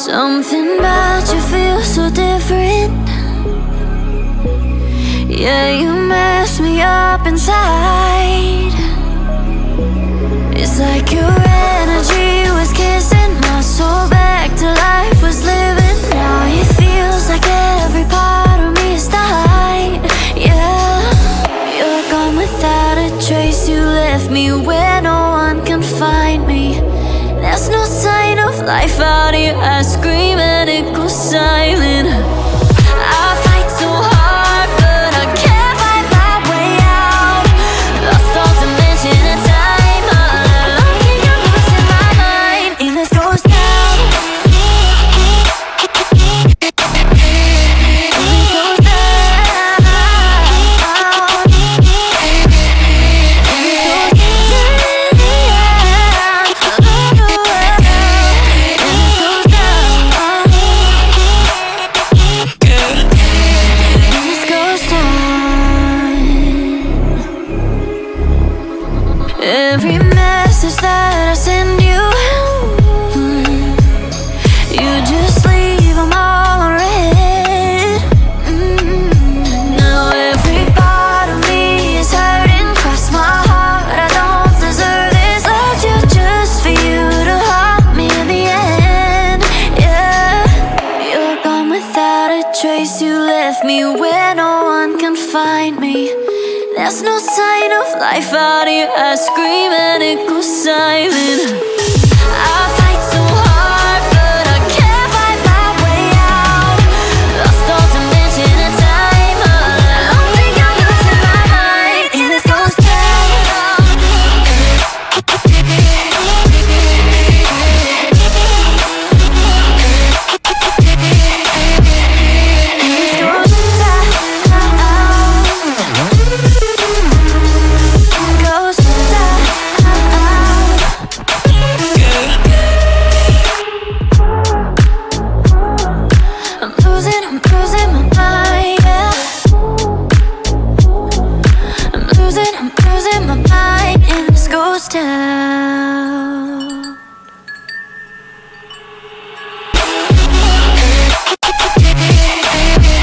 Something about you feels so different. Yeah, you mess me up inside. It's like your energy was kissing my soul back to life was living. Now it feels like every part of me is dying. Yeah, you're gone without a trace. You left me where life out here I scream and it goes silent Left me where no one can find me. There's no sign of life out here I scream and it goes silent star